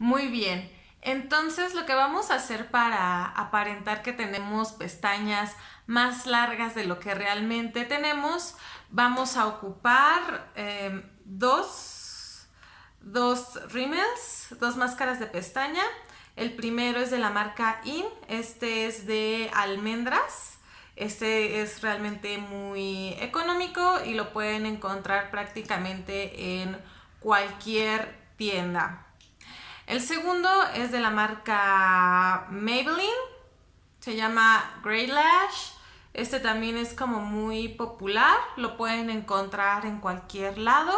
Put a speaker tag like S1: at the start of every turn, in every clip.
S1: Muy bien. Entonces lo que vamos a hacer para aparentar que tenemos pestañas más largas de lo que realmente tenemos, vamos a ocupar em, dos, dos dos máscaras de pestaña. El primero es de la marca IN, este es de almendras. Este es realmente muy económico y lo pueden encontrar prácticamente en cualquier tienda. El segundo es de la marca Maybelline, se llama Grey Lash. Este también es como muy popular, lo pueden encontrar en cualquier lado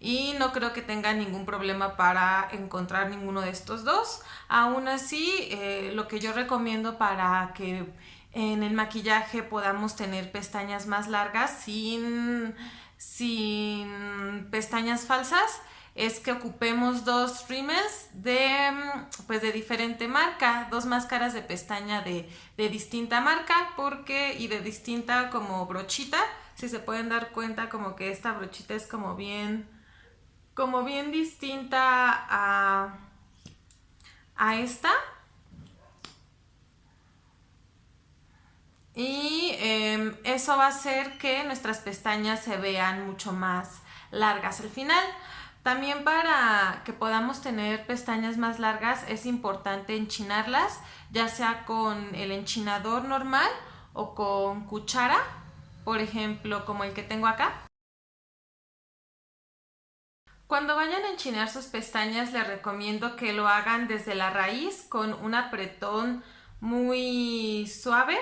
S1: y no creo que tengan ningún problema para encontrar ninguno de estos dos. Aún así, eh, lo que yo recomiendo para que en el maquillaje podamos tener pestañas más largas sin, sin pestañas falsas es que ocupemos dos rímels de, mm, pues de diferente marca, dos máscaras de pestaña de, distinta marca porque y de distinta como brochita, si se pueden dar cuenta como que esta brochita es como bien, como bien distinta a, a esta. Y em, eso va a hacer que nuestras pestañas se vean mucho más largas al final. También para que podamos tener pestañas más largas es importante enchinarlas, ya sea con el enchinador normal o con cuchara, por ejemplo, como el que tengo acá. Cuando vayan a enchinar sus pestañas les recomiendo que lo hagan desde la raíz con un apretón muy suave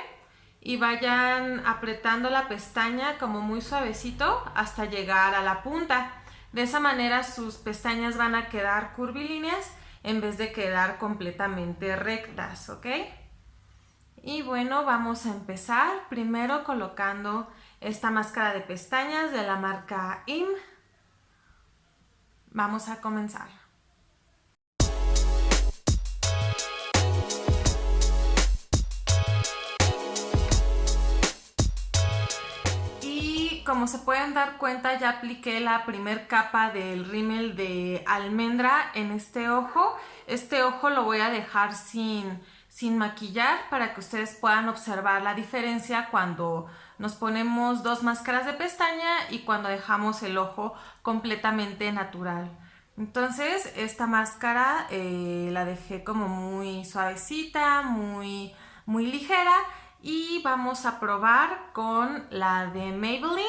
S1: y vayan apretando la pestaña como muy suavecito hasta llegar a la punta. De esa manera sus pestañas van a quedar curvilíneas en vez de quedar completamente rectas, ¿ok? Y bueno, vamos a empezar primero colocando esta máscara de pestañas de la marca IM. Vamos a comenzar. Como se pueden dar cuenta ya apliqué la primer capa del rímel de almendra en este ojo. Este ojo lo voy a dejar sin, sin maquillar para que ustedes puedan observar la diferencia cuando nos ponemos dos máscaras de pestaña y cuando dejamos el ojo completamente natural. Entonces esta máscara eh, la dejé como muy suavecita, muy, muy ligera y vamos a probar con la de Maybelline,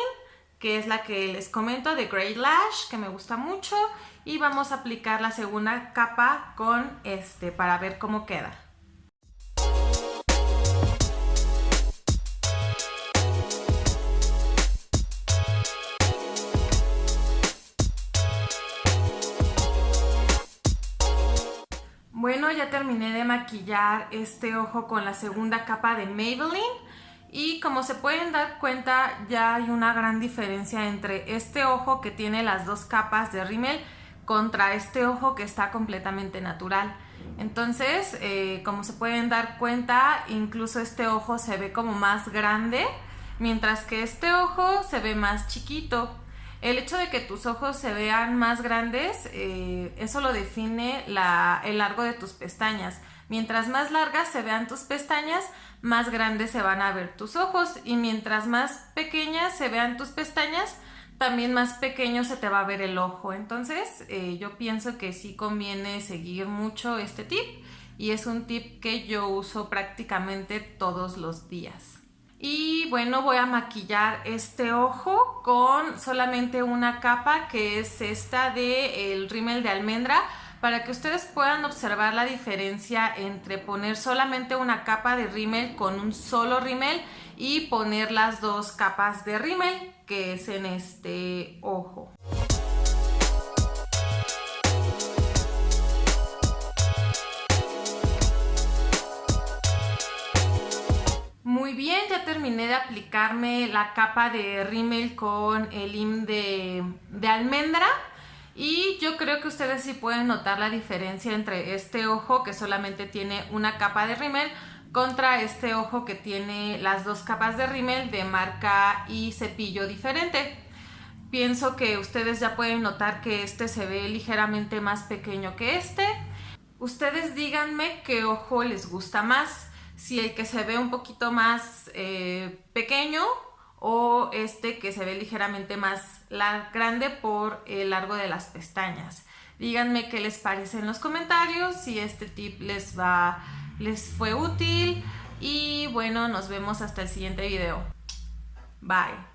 S1: que es la que les comento de Great Lash, que me gusta mucho. Y vamos a aplicar la segunda capa con este para ver cómo queda. Bueno, ya terminé de maquillar este ojo con la segunda capa de Maybelline y como se pueden dar cuenta ya hay una gran diferencia entre este ojo que tiene las dos capas de rímel contra este ojo que está completamente natural. Entonces, eh, como se pueden dar cuenta, incluso este ojo se ve como más grande, mientras que este ojo se ve más chiquito. El hecho de que tus ojos se vean más grandes, eh, eso lo define el largo de tus pestañas. Mientras más largas se vean tus pestañas, más grandes se van a ver tus ojos. Y mientras más pequeñas se vean tus pestañas, también más pequeño se te va a ver el ojo. Entonces, eh, yo pienso que sí conviene seguir mucho este tip. Y es un tip que yo uso prácticamente todos los días. Y bueno, voy a maquillar este ojo con solamente una capa que es esta de el rímel de almendra para que ustedes puedan observar la diferencia entre poner solamente una capa de rímel con un solo rímel y poner las dos capas de rímel que es en este ojo. Bien, ya terminé de aplicarme la capa de rímel con el IM de, de almendra. Y yo creo que ustedes sí pueden notar la diferencia entre este ojo que solamente tiene una capa de rímel contra este ojo que tiene las dos capas de rímel de marca y cepillo diferente. Pienso que ustedes ya pueden notar que este se ve ligeramente más pequeño que este Ustedes díganme qué ojo les gusta más, si el que se ve un poquito más eh, pequeño o este que se ve ligeramente más grande por el largo de las pestañas. Díganme qué les parece en los comentarios, si este tip les va, les fue útil y bueno, nos vemos hasta el siguiente video. Bye.